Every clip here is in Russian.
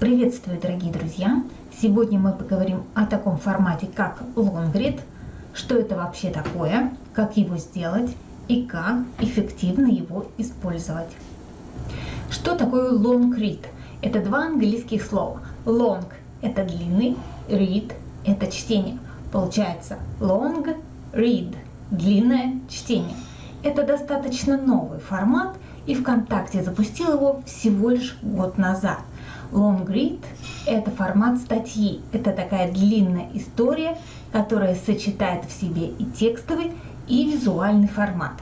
Приветствую, дорогие друзья! Сегодня мы поговорим о таком формате, как LongRead, что это вообще такое, как его сделать и как эффективно его использовать. Что такое LongRead? Это два английских слова. Long – это длинный, read – это чтение. Получается long read – длинное чтение. Это достаточно новый формат, и ВКонтакте запустил его всего лишь год назад – Long read – это формат статьи. Это такая длинная история, которая сочетает в себе и текстовый, и визуальный формат.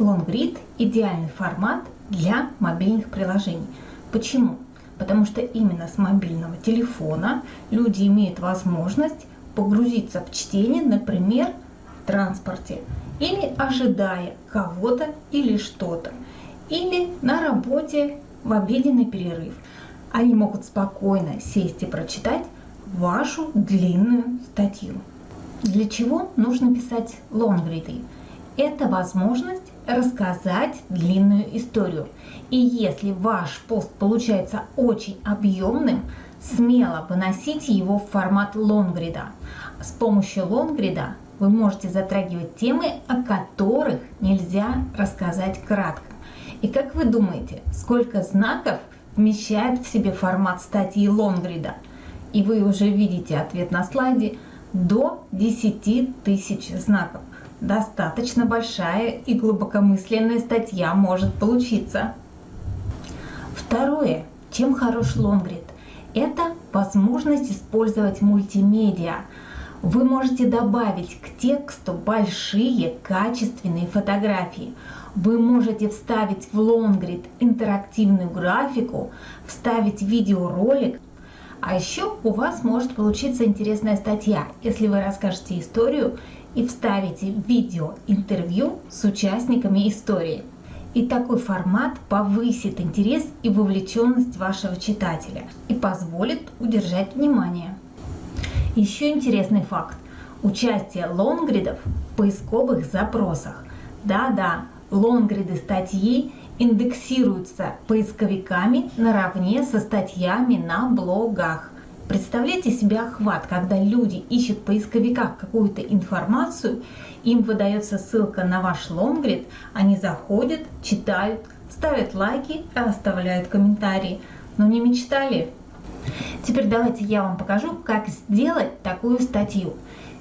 Long read – идеальный формат для мобильных приложений. Почему? Потому что именно с мобильного телефона люди имеют возможность погрузиться в чтение, например, в транспорте, или ожидая кого-то или что-то, или на работе в обеденный перерыв – они могут спокойно сесть и прочитать вашу длинную статью. Для чего нужно писать лонгриды? Это возможность рассказать длинную историю. И если ваш пост получается очень объемным, смело выносите его в формат лонгрида. С помощью лонгрида вы можете затрагивать темы, о которых нельзя рассказать кратко. И как вы думаете, сколько знаков – вмещает в себе формат статьи лонгрида. И вы уже видите ответ на слайде до 10 тысяч знаков. Достаточно большая и глубокомысленная статья может получиться. Второе. Чем хорош лонгрид? Это возможность использовать мультимедиа. Вы можете добавить к тексту большие качественные фотографии – вы можете вставить в лонгрид интерактивную графику, вставить видеоролик, а еще у вас может получиться интересная статья, если вы расскажете историю и вставите видео-интервью с участниками истории. И такой формат повысит интерес и вовлеченность вашего читателя и позволит удержать внимание. Еще интересный факт. Участие лонгридов в поисковых запросах. Да-да, лонгриды статьи индексируются поисковиками наравне со статьями на блогах. Представляете себе охват, когда люди ищут в поисковиках какую-то информацию, им выдается ссылка на ваш лонгрид, они заходят, читают, ставят лайки, оставляют комментарии. Но не мечтали? Теперь давайте я вам покажу, как сделать такую статью.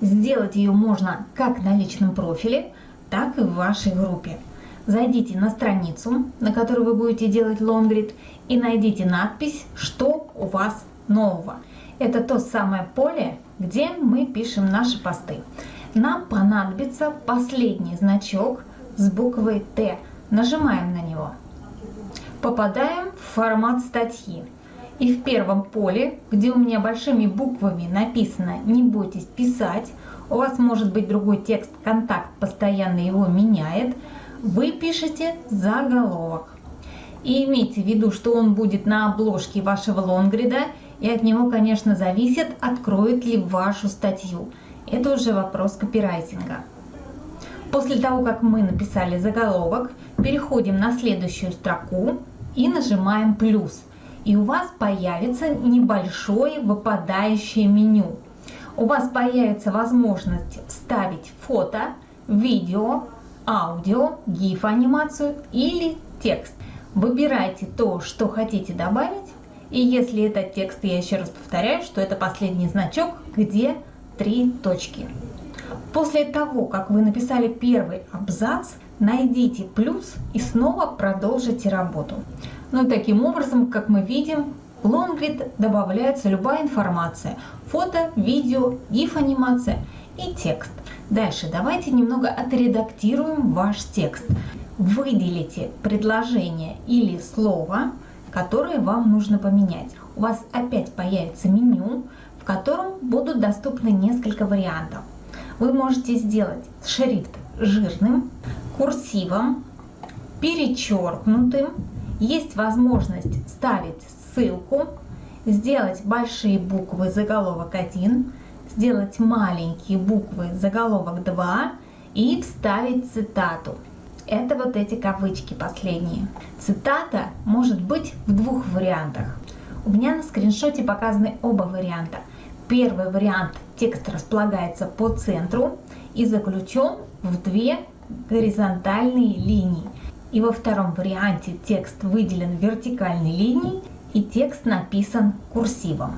Сделать ее можно как на личном профиле, так и в вашей группе зайдите на страницу, на которой вы будете делать лонгрид, и найдите надпись «Что у вас нового?». Это то самое поле, где мы пишем наши посты. Нам понадобится последний значок с буквой «Т». Нажимаем на него. Попадаем в формат статьи. И в первом поле, где у меня большими буквами написано «Не бойтесь писать», у вас может быть другой текст, контакт постоянно его меняет – вы пишете заголовок. И имейте в виду, что он будет на обложке вашего лонгрида, и от него, конечно, зависит, откроет ли вашу статью. Это уже вопрос копирайтинга. После того, как мы написали заголовок, переходим на следующую строку и нажимаем «плюс». И у вас появится небольшое выпадающее меню. У вас появится возможность вставить фото, видео, аудио, GIF-анимацию или текст. Выбирайте то, что хотите добавить. И если это текст, я еще раз повторяю, что это последний значок, где три точки. После того, как вы написали первый абзац, найдите плюс и снова продолжите работу. Ну и таким образом, как мы видим, в лонгрид добавляется любая информация. Фото, видео, GIF-анимация и текст. Дальше давайте немного отредактируем ваш текст. Выделите предложение или слово, которое вам нужно поменять. У вас опять появится меню, в котором будут доступны несколько вариантов. Вы можете сделать шрифт жирным, курсивом, перечеркнутым. Есть возможность ставить ссылку, сделать большие буквы заголовок 1, сделать маленькие буквы заголовок 2 и вставить цитату. Это вот эти кавычки последние. Цитата может быть в двух вариантах. У меня на скриншоте показаны оба варианта. Первый вариант текст располагается по центру и заключен в две горизонтальные линии. И во втором варианте текст выделен вертикальной линией и текст написан курсивом.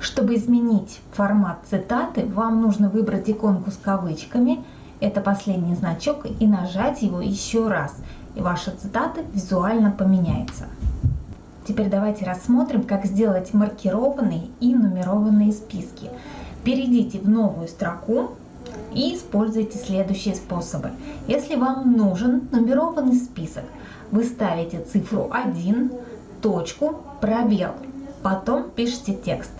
Чтобы изменить формат цитаты, вам нужно выбрать иконку с кавычками, это последний значок, и нажать его еще раз, и ваша цитата визуально поменяется. Теперь давайте рассмотрим, как сделать маркированные и нумерованные списки. Перейдите в новую строку и используйте следующие способы. Если вам нужен нумерованный список, вы ставите цифру 1, точку, пробел, потом пишите текст.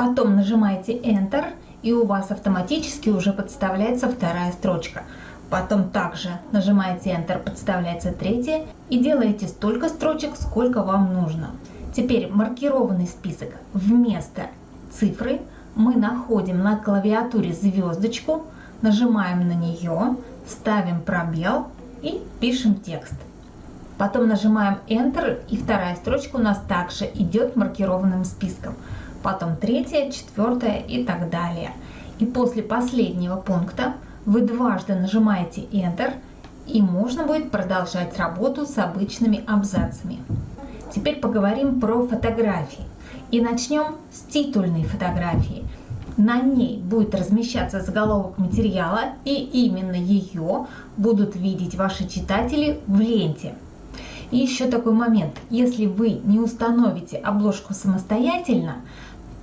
Потом нажимаете Enter и у вас автоматически уже подставляется вторая строчка. Потом также нажимаете Enter, подставляется третья и делаете столько строчек, сколько вам нужно. Теперь маркированный список вместо цифры мы находим на клавиатуре звездочку, нажимаем на нее, ставим пробел и пишем текст. Потом нажимаем Enter и вторая строчка у нас также идет маркированным списком. Потом третья, четвертая и так далее. И после последнего пункта вы дважды нажимаете Enter, и можно будет продолжать работу с обычными абзацами. Теперь поговорим про фотографии. И начнем с титульной фотографии. На ней будет размещаться заголовок материала, и именно ее будут видеть ваши читатели в ленте. И еще такой момент. Если вы не установите обложку самостоятельно,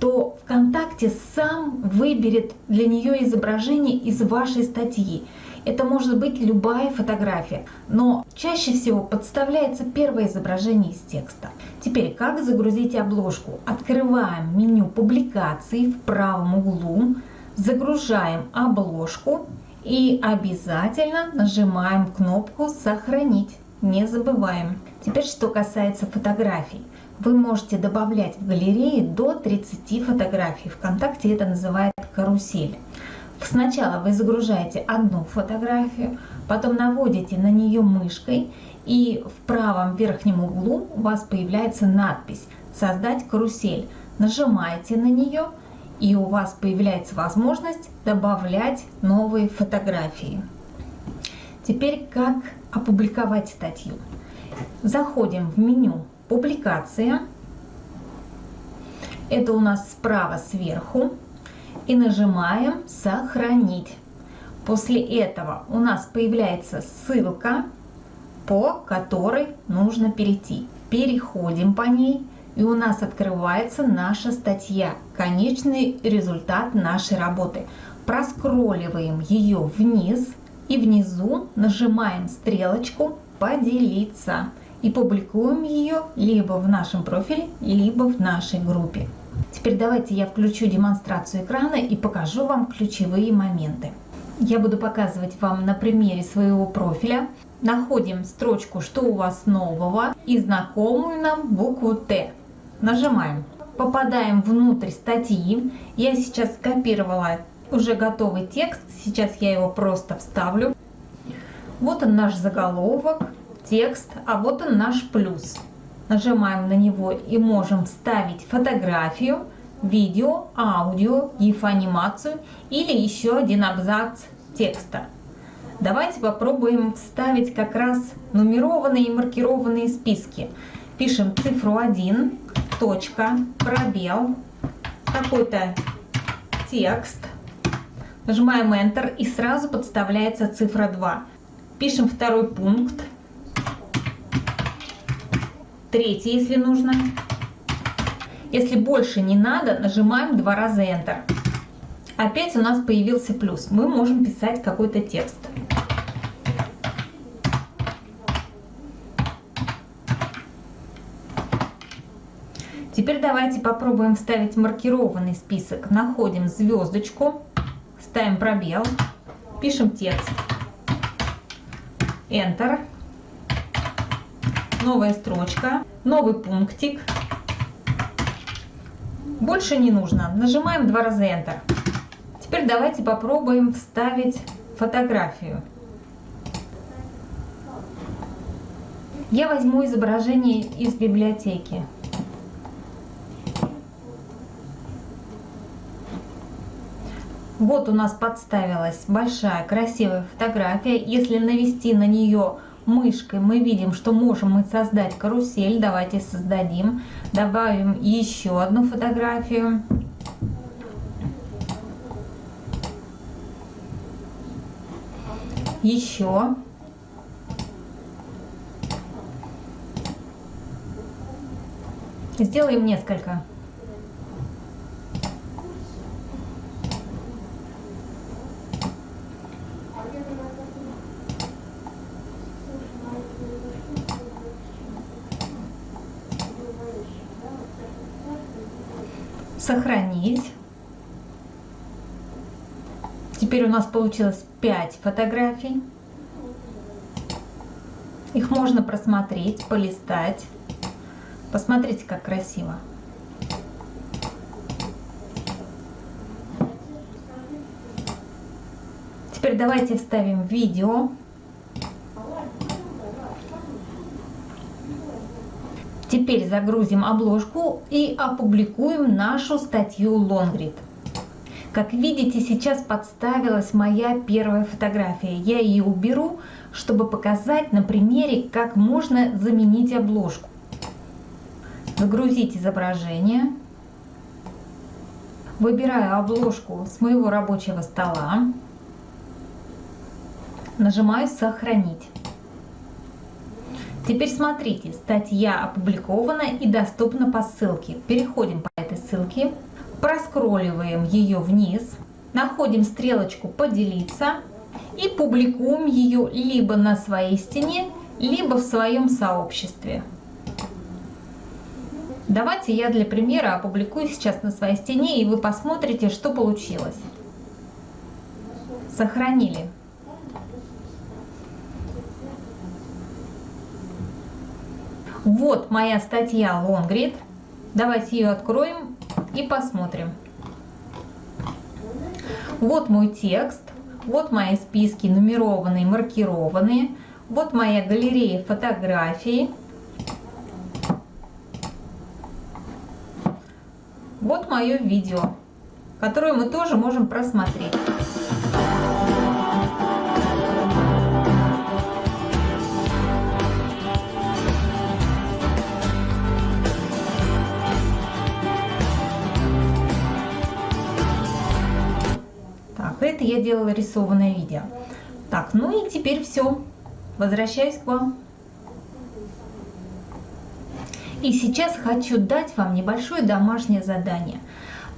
то ВКонтакте сам выберет для нее изображение из вашей статьи. Это может быть любая фотография, но чаще всего подставляется первое изображение из текста. Теперь, как загрузить обложку? Открываем меню публикаций в правом углу, загружаем обложку и обязательно нажимаем кнопку «Сохранить». Не забываем. Теперь, что касается фотографий. Вы можете добавлять в галереи до 30 фотографий. Вконтакте это называют карусель. Сначала вы загружаете одну фотографию, потом наводите на нее мышкой, и в правом верхнем углу у вас появляется надпись «Создать карусель». Нажимаете на нее, и у вас появляется возможность добавлять новые фотографии. Теперь как опубликовать статью? Заходим в меню публикация. Это у нас справа сверху. И нажимаем сохранить. После этого у нас появляется ссылка, по которой нужно перейти. Переходим по ней и у нас открывается наша статья, конечный результат нашей работы. Проскролливаем ее вниз и внизу нажимаем стрелочку «Поделиться» и публикуем ее либо в нашем профиле, либо в нашей группе. Теперь давайте я включу демонстрацию экрана и покажу вам ключевые моменты. Я буду показывать вам на примере своего профиля. Находим строчку «Что у вас нового?» и знакомую нам букву «Т». Нажимаем. Попадаем внутрь статьи. Я сейчас скопировала уже готовый текст. Сейчас я его просто вставлю. Вот он наш заголовок текст, а вот он наш плюс. Нажимаем на него и можем вставить фотографию, видео, аудио, гиф-анимацию или еще один абзац текста. Давайте попробуем вставить как раз нумерованные и маркированные списки. Пишем цифру 1, точка, пробел, какой-то текст. Нажимаем Enter и сразу подставляется цифра 2. Пишем второй пункт третий, если нужно. Если больше не надо, нажимаем два раза Enter. Опять у нас появился плюс. Мы можем писать какой-то текст. Теперь давайте попробуем вставить маркированный список. Находим звездочку, ставим пробел, пишем текст, Enter новая строчка, новый пунктик. Больше не нужно. Нажимаем два раза Enter. Теперь давайте попробуем вставить фотографию. Я возьму изображение из библиотеки. Вот у нас подставилась большая красивая фотография. Если навести на нее мышкой, мы видим, что можем мы создать карусель. Давайте создадим. Добавим еще одну фотографию. Еще. Сделаем несколько. Сохранить. Теперь у нас получилось 5 фотографий. Их можно просмотреть, полистать. Посмотрите, как красиво. Теперь давайте вставим видео. Теперь загрузим обложку и опубликуем нашу статью Longread. Как видите, сейчас подставилась моя первая фотография. Я ее уберу, чтобы показать на примере, как можно заменить обложку загрузить изображение. Выбираю обложку с моего рабочего стола. Нажимаю «Сохранить». Теперь смотрите, статья опубликована и доступна по ссылке. Переходим по этой ссылке, проскролливаем ее вниз, находим стрелочку «Поделиться» и публикуем ее либо на своей стене, либо в своем сообществе. Давайте я для примера опубликую сейчас на своей стене, и вы посмотрите, что получилось. Сохранили. Вот моя статья Longread. Давайте ее откроем и посмотрим. Вот мой текст, вот мои списки нумерованные, маркированные, вот моя галерея фотографий. Вот мое видео, которое мы тоже можем просмотреть. Это я делала рисованное видео. Так, ну и теперь все. Возвращаюсь к вам. И сейчас хочу дать вам небольшое домашнее задание.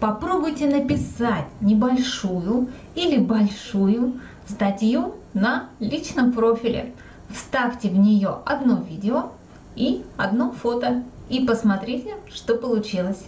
Попробуйте написать небольшую или большую статью на личном профиле. Вставьте в нее одно видео и одно фото и посмотрите, что получилось.